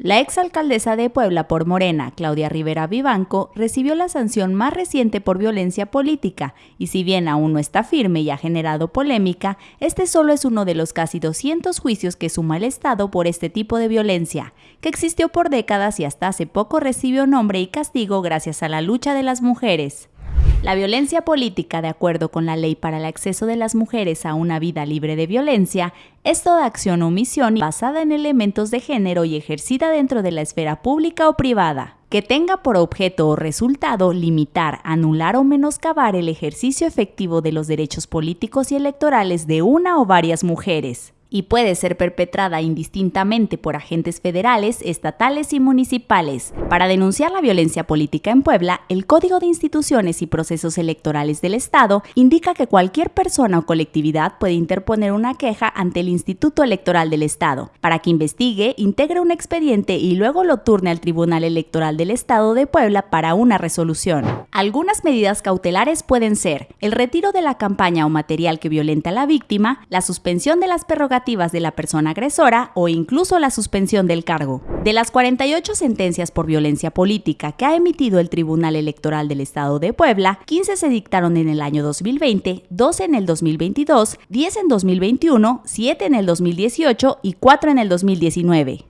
La exalcaldesa de Puebla por Morena, Claudia Rivera Vivanco, recibió la sanción más reciente por violencia política, y si bien aún no está firme y ha generado polémica, este solo es uno de los casi 200 juicios que suma el Estado por este tipo de violencia, que existió por décadas y hasta hace poco recibió nombre y castigo gracias a la lucha de las mujeres. La violencia política, de acuerdo con la ley para el acceso de las mujeres a una vida libre de violencia, es toda acción o omisión basada en elementos de género y ejercida dentro de la esfera pública o privada que tenga por objeto o resultado limitar, anular o menoscabar el ejercicio efectivo de los derechos políticos y electorales de una o varias mujeres y puede ser perpetrada indistintamente por agentes federales, estatales y municipales. Para denunciar la violencia política en Puebla, el Código de Instituciones y Procesos Electorales del Estado indica que cualquier persona o colectividad puede interponer una queja ante el Instituto Electoral del Estado para que investigue, integre un expediente y luego lo turne al Tribunal Electoral del Estado de Puebla para una resolución. Algunas medidas cautelares pueden ser el retiro de la campaña o material que violenta a la víctima, la suspensión de las prerrogativas de la persona agresora o incluso la suspensión del cargo. De las 48 sentencias por violencia política que ha emitido el Tribunal Electoral del Estado de Puebla, 15 se dictaron en el año 2020, 12 en el 2022, 10 en 2021, 7 en el 2018 y 4 en el 2019.